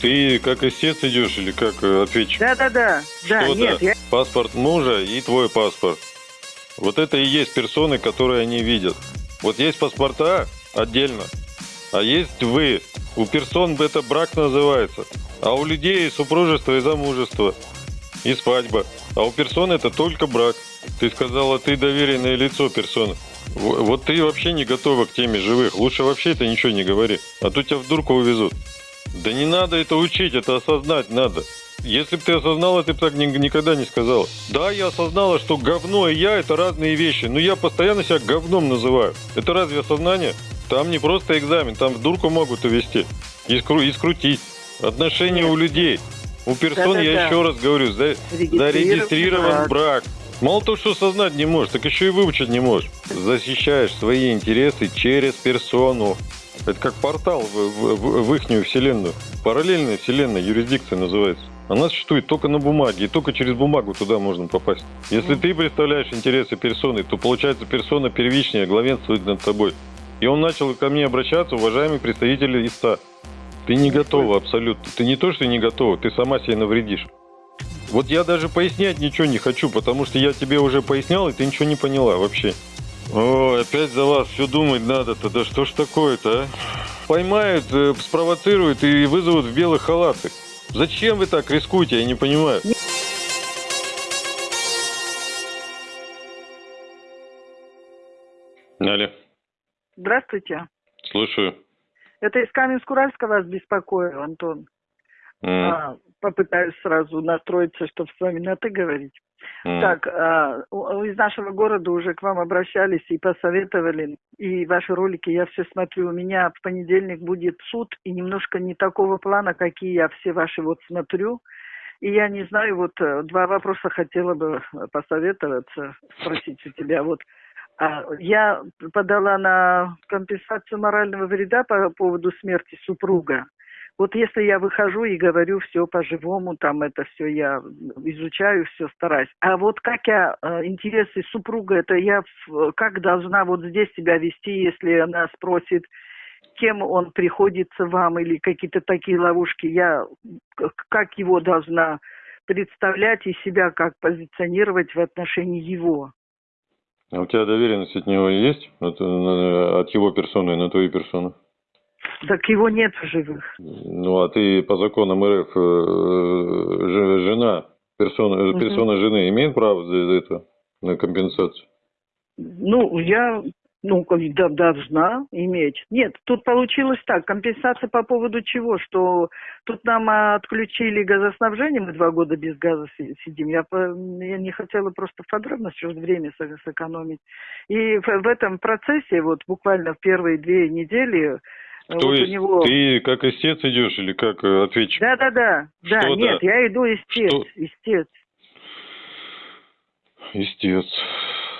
Ты как истец идешь или как э, ответчик? Да, да, да. Да, Что нет, да? я... Паспорт мужа и твой паспорт. Вот это и есть персоны, которые они видят. Вот есть паспорта отдельно, а есть вы. У персон это брак называется. А у людей супружество и замужество. И свадьба. А у персон это только брак. Ты сказала, ты доверенное лицо персоны. Вот ты вообще не готова к теме живых. Лучше вообще это ничего не говори. А то тебя в дурку увезут. Да не надо это учить, это осознать надо. Если бы ты осознала, ты бы так ни- никогда не сказала. Да, я осознала, что говно и я это разные вещи, но я постоянно себя говном называю. Это разве осознание? Там не просто экзамен, там в дурку могут увести и, скру- и скрутить. Отношения у людей. У персон, я Да-да-да. еще раз говорю, за- зарегистрирован брак. Мало того, что осознать не можешь, так еще и выучить не можешь. Защищаешь свои интересы через персону. Это как портал в, в, в- ихнюю вселенную. Параллельная вселенная, юрисдикция называется. Она существует только на бумаге, и только через бумагу туда можно попасть. Если ты представляешь интересы персоны, то получается персона первичная главенствует над тобой. И он начал ко мне обращаться, уважаемый представитель ИСТА. Ты не готова абсолютно. Ты не то, что не готова, ты сама себе навредишь. Вот я даже пояснять ничего не хочу, потому что я тебе уже пояснял, и ты ничего не поняла вообще. О, опять за вас все думать надо-то. Да что ж такое-то, а? Поймают, э, спровоцируют и вызовут в белых халатах. Зачем вы так рискуете, я не понимаю. Алло, Здравствуйте. слушаю. Это из Каменск-Уральска вас беспокою, Антон. М, А, попытаюсь сразу настроиться, чтобы с вами на «ты» говорить. Так, а, из нашего города уже к вам обращались и посоветовали, и ваши ролики я все смотрю. У меня в понедельник будет суд, и немножко не такого плана, какие я все ваши вот смотрю. И я не знаю, вот э, два вопроса хотела бы э, посоветоваться, спросить у тебя. Вот а, я подала на компенсацию морального вреда по поводу смерти супруга. Вот если я выхожу и говорю все по-живому, там это все я изучаю, все стараюсь. А вот как я э, интересы супруга, это я как должна вот здесь себя вести, если она спросит, кем он приходится вам или какие-то такие ловушки, я как его должна представлять и себя как позиционировать в отношении его. А у тебя доверенность от него есть? От, э, от его персоны на твою персону? Так его нет в живых. Ну, а ты по законам РФ э, жена, персона, Мгм. персона жены имеет право за это на компенсацию? Ну, я ну, да, должна иметь. Нет, тут получилось так. Компенсация по поводу чего? Что тут нам отключили газоснабжение, мы два года без газа си- сидим. Я, я не хотела просто в подробности, чтобы время сэ- сэкономить. И в, в этом процессе, вот буквально в первые две недели, э, То вот у него... ты как истец идешь или как э, ответчик? Да, да, да. Да, Что нет, да? я иду истец, Что? истец. Истец.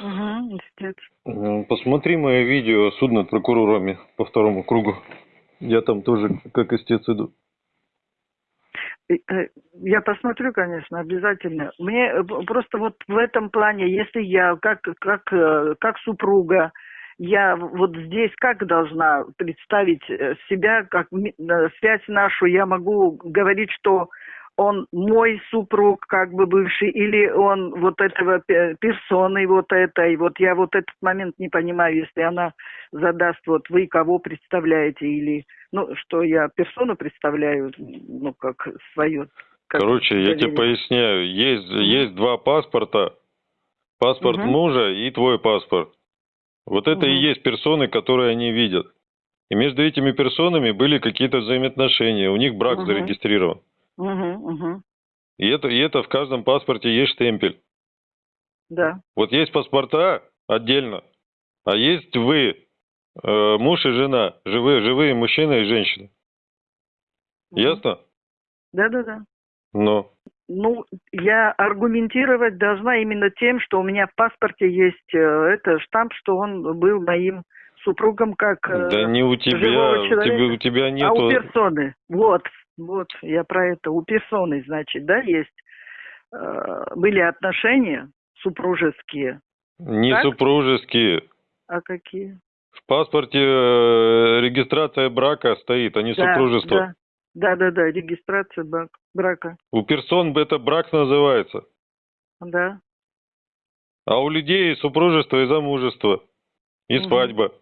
Угу, истец. Э, Посмотри мое видео «Суд над прокурорами» по второму кругу. Я там тоже как истец иду. Э, Я посмотрю, конечно, обязательно. Мне э, просто вот в этом плане, если я как, как, как супруга, я вот здесь как должна представить э, себя, как связь нашу, я могу говорить, что он мой супруг, как бы бывший, или он вот этого пе- персоны вот этой. Вот я вот этот момент не понимаю, если она задаст, вот вы кого представляете, или, ну, что я персону представляю, ну, как свою. как Короче, я тебе поясняю. Есть, есть два паспорта. Паспорт Мгм. мужа и твой паспорт. Вот это и Мгм. есть персоны, которые они видят. И между этими персонами были какие-то взаимоотношения. У них брак Мгм. зарегистрирован. Мгм, мгм. И это, и это в каждом паспорте есть штемпель. Да. Вот есть паспорта отдельно, а есть вы, э, муж и жена, живые, живые мужчина и женщина. Мгм. Ясно? Да, да, да. Ну, Ну, я аргументировать должна именно тем, что у меня в паспорте есть э, это штамп, что он был моим супругом как э, да не у тебя, человека. тебя, у тебя а у персоны. Вот, вот, я про это. У персоны, значит, да, есть э, были отношения супружеские. Не Так? супружеские. А какие? В паспорте э, регистрация брака стоит, а не Да, супружество. да. Да-да-да, регистрация брак, брака. У персон это брак называется. Да. А у людей супружество, и замужество, и Мгм. свадьба,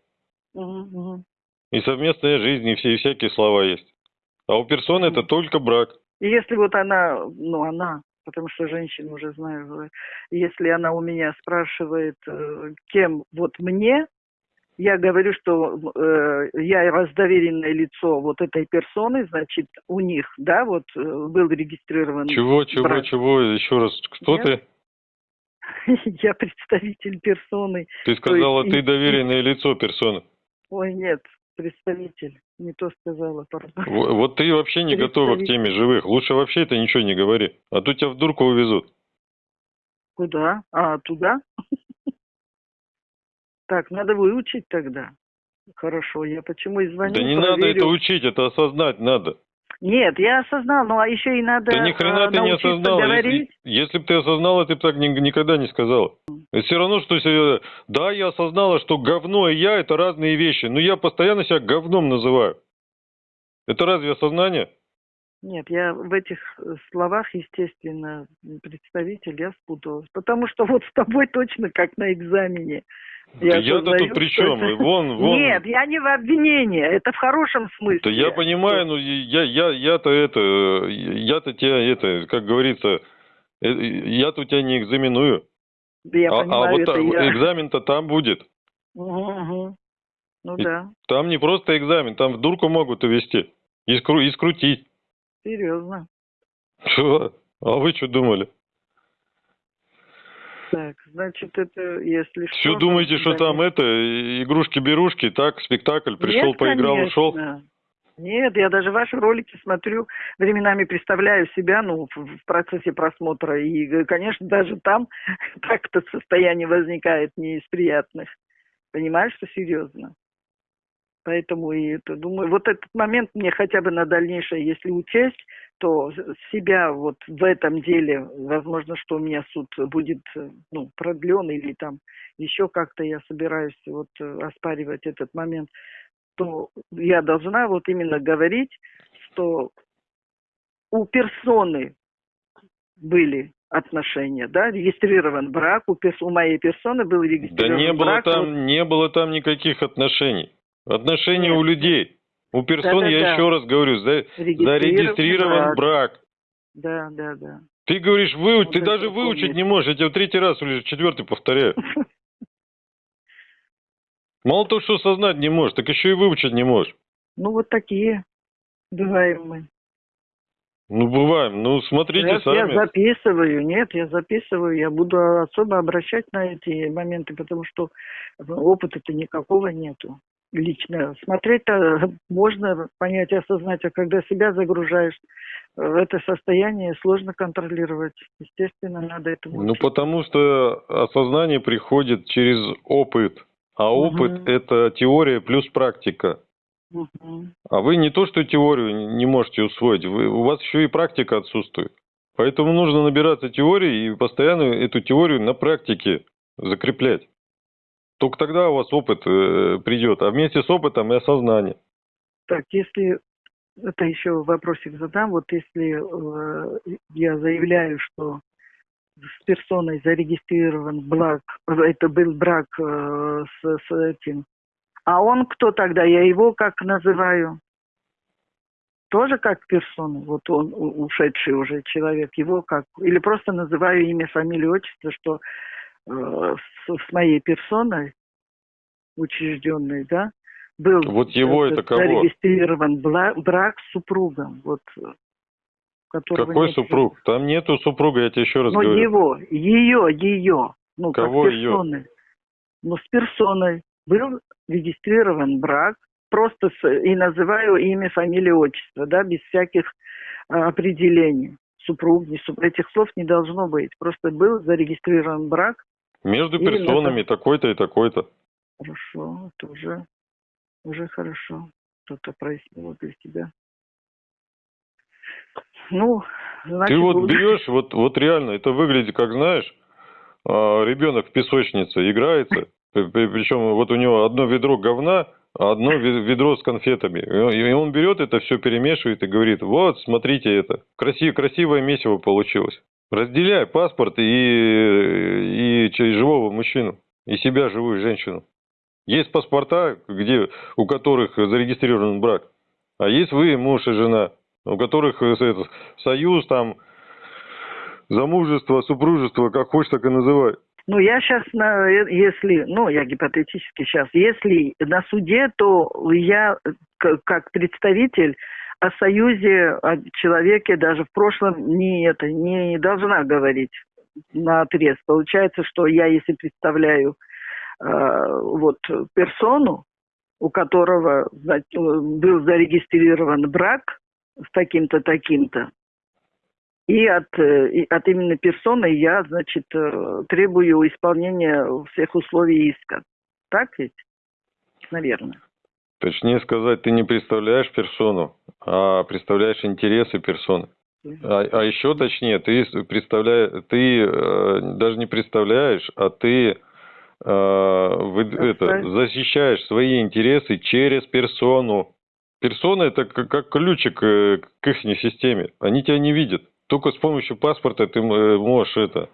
мгм. и совместная жизнь, и все и всякие слова есть. А у персон это Мгм. только брак. И если вот она, ну она, потому что женщина уже знаю, э, если она у меня спрашивает, э, кем вот мне, я говорю, что э, я раздоверенное лицо вот этой персоны, значит, у них, да, вот э, был регистрирован. Чего, чего, брак. чего? Еще раз, кто Я- ты? Я представитель персоны. Ты сказала, есть ты и- доверенное лицо персоны. Ой, нет, представитель. Не то сказала, пардон. Во- Вот ты вообще не готова к теме живых. Лучше вообще это ничего не говори. А то тебя в дурку увезут. Куда? А, туда? Так, надо выучить тогда. Хорошо, я почему и звоню, Да не надо проверю. это учить, это осознать надо. Нет, я осознал, ну а еще и надо Да ни хрена э, ты не осознала. Если, говорить. если бы ты осознала, ты бы так ни- никогда не сказала. Это все равно, что себе... Да, я осознала, что говно и я – это разные вещи. Но я постоянно себя говном называю. Это разве осознание? Нет, я в этих э, словах, естественно, представитель, я спуталась. Потому что вот с тобой точно как на экзамене. Да я-то осознаю, тут при что чем? это- Вон, вон. Нет, я не в обвинении, это в хорошем смысле. Да я понимаю, но я, я, я-то это, я-то тебя это, как говорится, э, я-то тебя не экзаменую. Да я а, а понимаю, вот это та- я. экзамен-то там будет. Мгм, мгм. Ну И- да, Там не просто экзамен, там в дурку могут увести. И, скру- и скрутить. серьезно. Чего? А вы что думали? Так, значит, это если что... Все думаете, что тогда там это, игрушки-берушки, так, спектакль, пришел, Нет, поиграл, ушел? конечно. Нет, я даже ваши ролики смотрю, временами представляю себя, ну, в, процессе просмотра, и, конечно, даже там так-то состояние возникает не из приятных. Понимаешь, что серьезно? Поэтому и это, думаю, вот этот момент мне хотя бы на дальнейшее, если учесть, то себя вот в этом деле, возможно, что у меня суд будет, ну, продлен или там еще как-то я собираюсь вот э, оспаривать этот момент, то я должна вот именно говорить, что у персоны были отношения, да, регистрирован брак, у, перс- у моей персоны был Да регистрирован не было брак. вот- там, не было там никаких отношений. Отношения Нет. у людей. У персон, я Да-да-да. еще раз говорю, за- Регистрирован зарегистрирован брак. брак. Да, да, да. Ты говоришь, выучить, Вот ты даже выучить помню. не можешь, я тебе в третий раз или четвертый повторяю. Мало того, что осознать не можешь, так еще и выучить не можешь. Ну, вот такие бываем мы. Ну, бываем. Ну, смотрите я, я сами. записываю, нет, я записываю, я буду особо обращать на эти моменты, потому что опыта-то никакого нету. Лично смотреть-то можно понять, осознать, а когда себя загружаешь в это состояние, сложно контролировать. Естественно, надо этому Ну, потому что осознание приходит через опыт. А опыт – это теория плюс практика. Мгм. А вы не то, что теорию не можете усвоить, вы, у вас еще и практика отсутствует. Поэтому нужно набираться теории и постоянно эту теорию на практике закреплять. Только тогда у вас опыт э, придет, а вместе с опытом и осознание. Так, если это еще вопросик задам, вот если э, я заявляю, что с персоной зарегистрирован брак, это был брак э, с, с этим, а он кто тогда? Я его как называю? Тоже как персону, вот он ушедший уже человек, его как, или просто называю имя, фамилию, отчество, что с, с моей персоной учрежденной, да, был Вот его это кого? зарегистрирован брак с супругом, вот, э, Какой нет. супруг? Там нету супруга, я тебе еще раз Ну, говорю. его, ее, ее, ну, Кого как персоны. Ну, с персоной был регистрирован брак, просто с, и называю имя, фамилию, отчество, да, без всяких а, определений. Супруг, не супруг, этих слов не должно быть. Просто был зарегистрирован брак, Между Именно персонами такой-то и такой-то. Хорошо, это уже, уже хорошо. Что-то прояснило для тебя. Ну, значит, Ты вот буду- берешь, вот, вот реально, это выглядит, как знаешь, а, ребенок в песочнице играется, причем вот у него одно ведро говна, одно ве- ведро с конфетами. И он- берет это все, перемешивает и говорит, вот, смотрите это, красив, красивое месиво получилось. Разделяй паспорт и, и живого мужчину, и себя, живую женщину. Есть паспорта, где, у которых зарегистрирован брак, а есть вы, муж и жена, у которых э, этот, союз, там, замужество, супружество, как хочешь, так и называй. Ну, я сейчас, если, ну, я гипотетически сейчас, если на суде, то я э, как представитель о союзе, о человеке даже в прошлом не это, не должна говорить на отрез. Получается, что я, если представляю э, вот персону, у которого э, был зарегистрирован брак с таким-то, таким-то, и от, э, и от имени персоны я, значит, э, требую исполнения всех условий иска. Так ведь? Наверное. Точнее сказать, ты не представляешь персону, а представляешь интересы персоны. А, а еще точнее, ты представляешь, ты э, даже не представляешь, а ты э, вы- это, защищаешь свои интересы через персону. Персона это как, как ключик э, к их системе. Они тебя не видят. Только с помощью паспорта ты э, можешь это.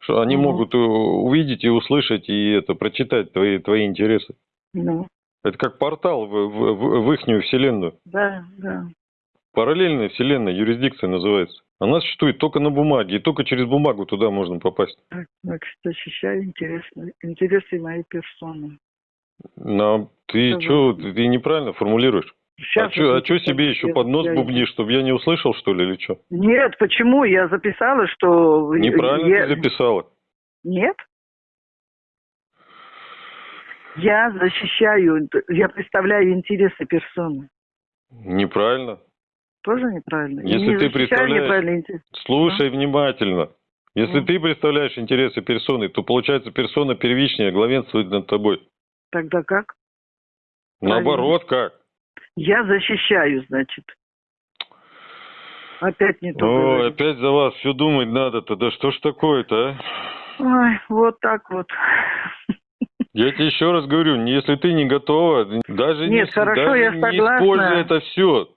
Что они Мгм. могут э, увидеть и услышать и это прочитать твои твои интересы. Ну, Это как портал в, в, в, в ихнюю вселенную. да, да. Параллельная вселенная, юрисдикция называется. Она существует только на бумаге, и только через бумагу туда можно попасть. Так, значит, защищаю интересы, интересы моей персоны. Но ты Ага. что, ты, ты неправильно формулируешь. Сейчас а что это себе еще под нос я- бубнишь, чтобы я не услышал, что ли, или что? Нет, почему? Я записала, что... Неправильно я- ты записала. Нет? Я защищаю, я представляю интересы персоны. Неправильно. Тоже неправильно? Если не ты представляешь-. Слушай внимательно. Если Ну. ты представляешь интересы персоны, то получается персона первичнее главенствует над тобой. Тогда как? Правильно. Наоборот, как? Я защищаю, значит. Опять не то. Ой, говорю. опять за вас все думать надо-то. Да что ж такое-то, а? Ой, вот так вот. Я тебе еще раз говорю, если ты не готова, даже Нет, не, хорошо, даже я не согласна. используй это все.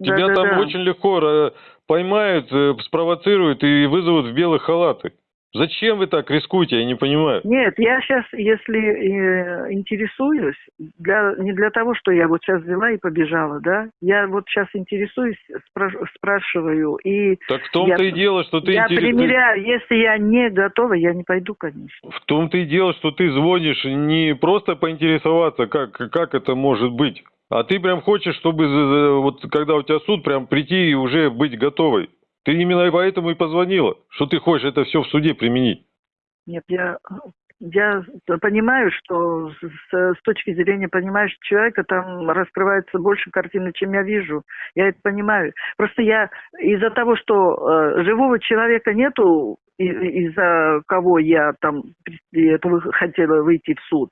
Тебя там Да-да-да. очень легко э, поймают, э, спровоцируют и вызовут в белые халаты. Зачем вы так рискуете, я не понимаю. Нет, я сейчас, если э, интересуюсь, для, не для того, что я вот сейчас взяла и побежала, да, я вот сейчас интересуюсь, спра- спрашиваю, и Так в том-то и дело, что ты я интерес- примеряю, если я не готова, я не пойду, конечно. В том-то и дело, что ты звонишь не просто поинтересоваться, как, как это может быть, а ты прям хочешь, чтобы вот когда у тебя суд, прям прийти и уже быть готовой. Ты именно поэтому и позвонила, что ты хочешь это все в суде применить. Нет, я, я понимаю, что с, с точки зрения понимающего человека там раскрывается больше картины, чем я вижу. Я это понимаю. Просто я из-за того, что э, живого человека нету, из-за кого я там хотела выйти в суд,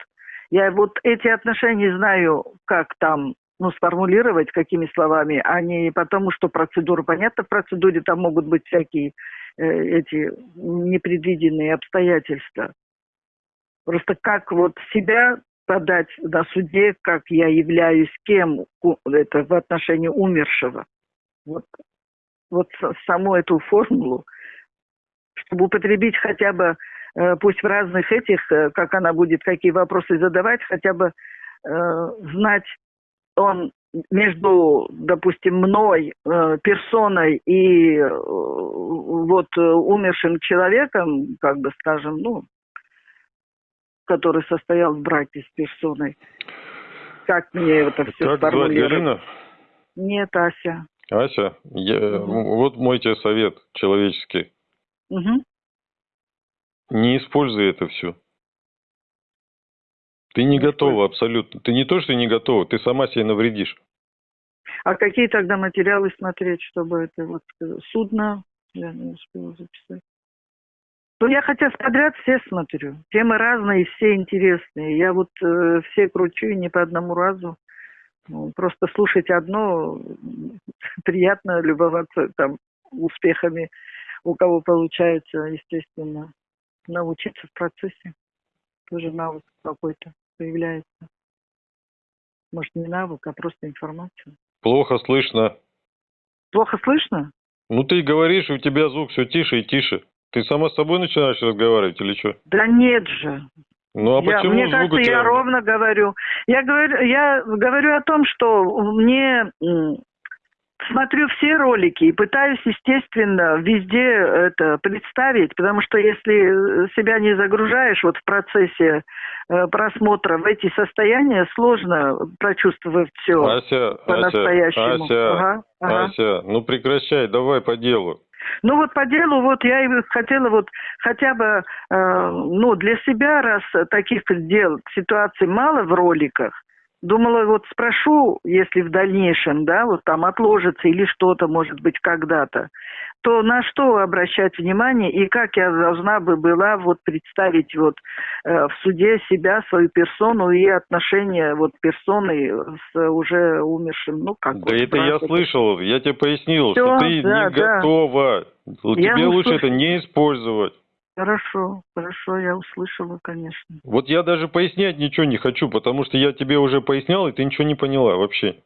я вот эти отношения знаю, как там ну, сформулировать, какими словами, а не потому, что процедура, понятно, в процедуре там могут быть всякие э, эти непредвиденные обстоятельства. Просто как вот себя подать на суде, как я являюсь кем это в отношении умершего. Вот, вот саму эту формулу, чтобы употребить хотя бы, э, пусть в разных этих, э, как она будет, какие вопросы задавать, хотя бы э, знать он между, допустим, мной, э, персоной и э, вот э, умершим человеком, как бы скажем, ну, который состоял в браке с персоной. Как мне это все как? Галина? Нет, Ася. Ася, я- Мгм. вот мой тебе совет человеческий. Мгм. Не используй это все. Ты не готова абсолютно. Ты не то, что не готова, ты сама себе навредишь. А какие тогда материалы смотреть, чтобы это вот э, судно? Я не успела записать. Ну, я хотя подряд все смотрю. Темы разные, все интересные. Я вот э, все кручу и не по одному разу. Ну, просто слушать одно приятно, любоваться там успехами, у кого получается, естественно, научиться в процессе. Тоже навык какой-то появляется. Может, не навык, а просто информация. Плохо слышно. Плохо слышно? Ну ты говоришь, у тебя звук все тише и тише. Ты сама с собой начинаешь разговаривать или что? Да нет же. Ну а Я- почему мне звук кажется, у тебя... я ровно говорю. Я говорю, я говорю о том, что мне смотрю все ролики и пытаюсь, естественно, везде это представить, потому что если э, себя не загружаешь вот в процессе просмотра в эти состояния, сложно прочувствовать все Ася, Ася, по-настоящему. Ася, Ага, ага. Ася, ну прекращай, давай по делу. Ну вот по делу, вот я и хотела вот хотя бы, э, ну для себя, раз таких дел, ситуаций мало в роликах, думала вот спрошу, если в дальнейшем, да, вот там отложится или что-то, может быть, когда-то, то на что обращать внимание и как я должна бы была вот представить вот э, в суде себя, свою персону и отношения вот персоны с уже умершим, ну как Да вот это я братом. слышал, я тебе пояснил, Всё, что ты да, не да. готова. Я Тебе лучше услышала. это не использовать. Хорошо, хорошо, я услышала, конечно. Вот я даже пояснять ничего не хочу, потому что я тебе уже пояснял, и ты ничего не поняла вообще.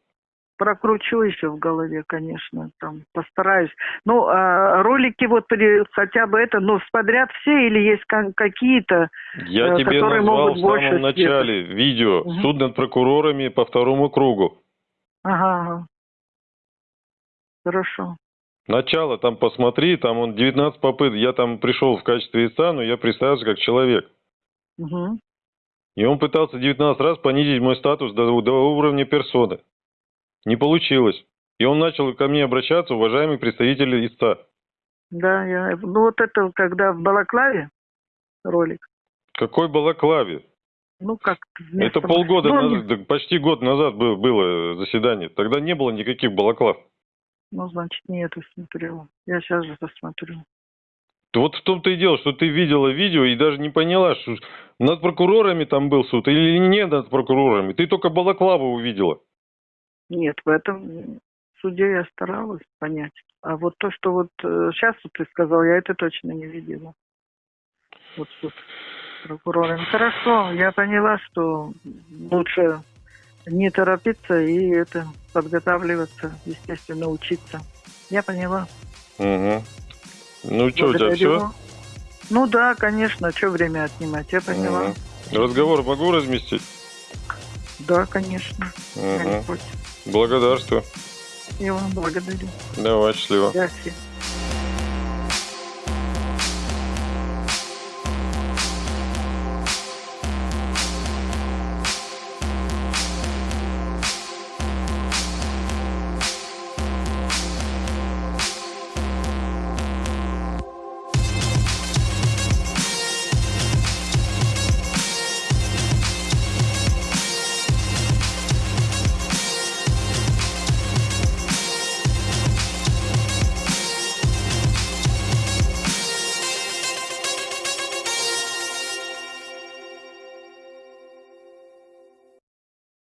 Прокручу еще в голове, конечно, там постараюсь. Ну, а ролики вот при- хотя бы это, ну, подряд все или есть ка- какие-то? Я Э, тебе которые назвал в самом больше света. начале видео Мгм. «Суд над прокурорами по второму кругу». Ага. Хорошо. Начало там посмотри, там он 19 попыток, я там пришел в качестве истца, но я представился как человек. Мгм. И он пытался 19 раз понизить мой статус до, до уровня персоны. Не получилось. И он начал ко мне обращаться, уважаемый представитель истца. Да, я, ну вот это когда в Балаклаве ролик, Какой балаклаве? ну как вместо- Это полгода, ну, назад, почти год назад был- было заседание. Тогда не было никаких балаклав. Ну, значит, не это смотрела. Я сейчас же посмотрю. Вот в том-то и дело, что ты видела видео и даже не поняла, что над прокурорами там был суд или не над прокурорами. Ты только балаклаву увидела. Нет, в этом суде я старалась понять. А вот то, что вот сейчас ты сказал, я это точно не видела. Вот суд прокурорами. Хорошо, я поняла, что лучше не торопиться и это подготавливаться, естественно, учиться. Я поняла. Угу. Ну что, у тебя все? Ну да, конечно, что время отнимать, я поняла. Разговор могу разместить? Да, конечно. Угу. Благодарствую. Я вам благодарю. Давай, счастливо. До свидания.